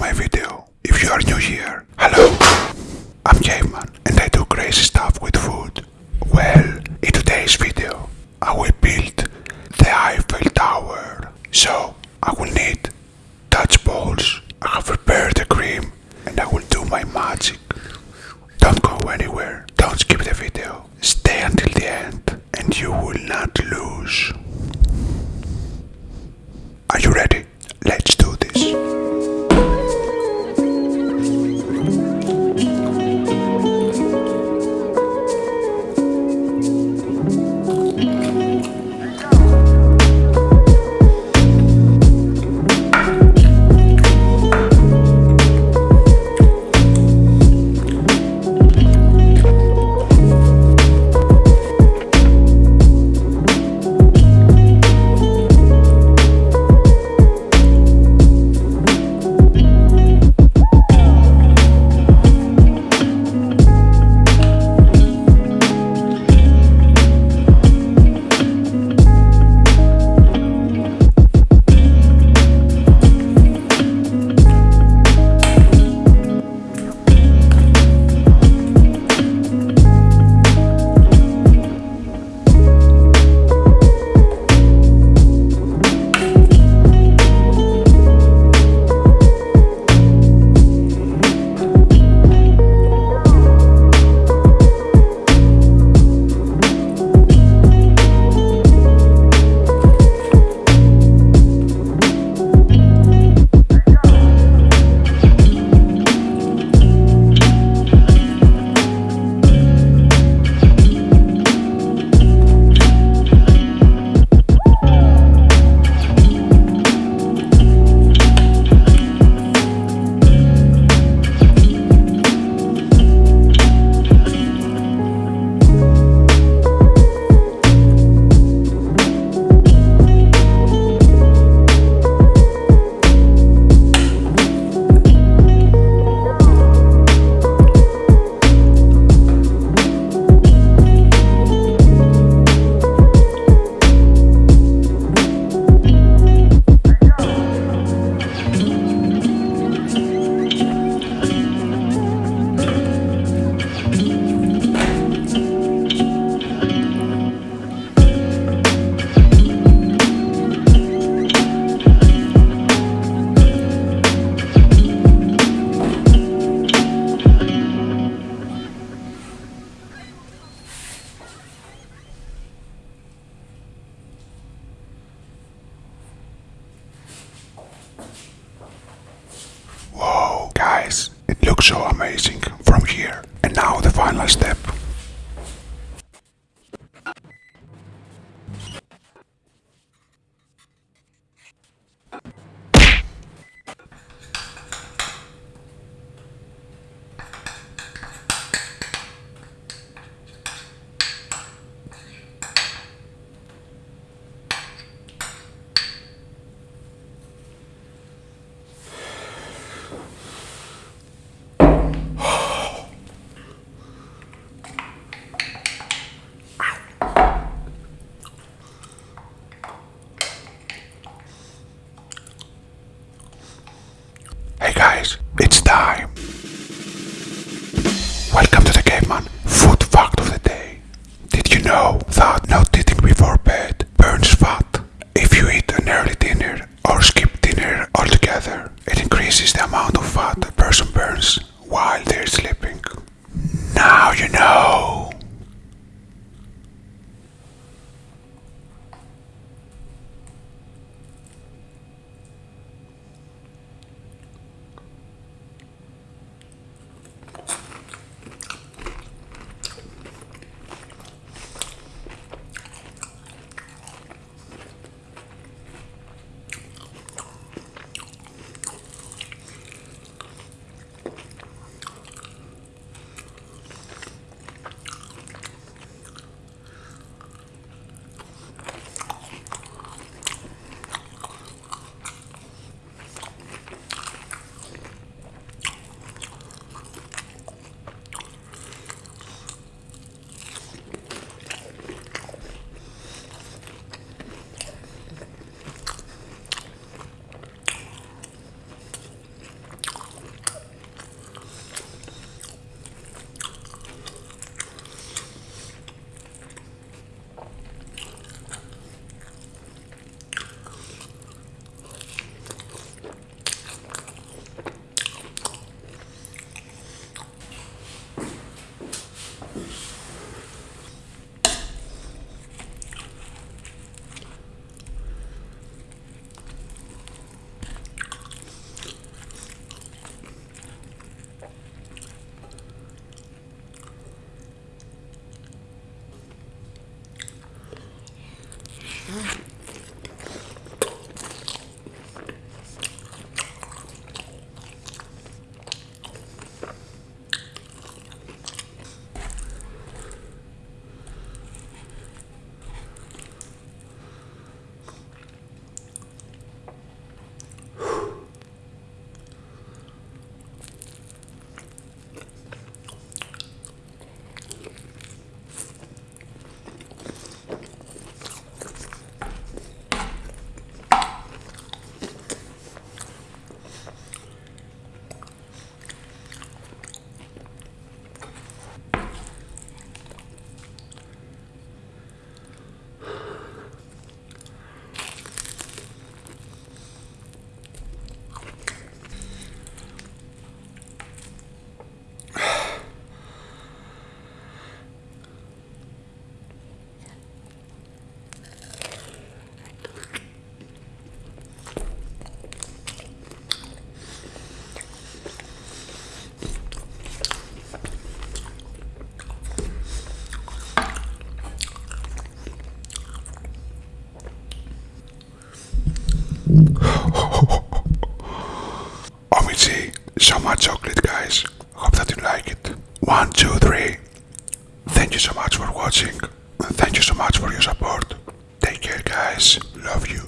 my video. If you are new here, hello, I'm Caveman and I do crazy stuff with food. Well, in today's video, I will build the Eiffel Tower. So, I will need touch balls. I have prepared the cream and I will do my magic. Don't go anywhere. Don't skip the video. Stay until the end and you will not lose. Are you ready? Let's do this. Looks so amazing from here. And now the final step. Welcome to the Caveman Food Fact of the Day. Did you know that not eating before bed burns fat? If you eat an early dinner or skip dinner altogether, it increases the amount of fat a person burns while they're sleeping. Now you know. Much chocolate, guys. Hope that you like it. One, two, three. Thank you so much for watching. And thank you so much for your support. Take care, guys. Love you.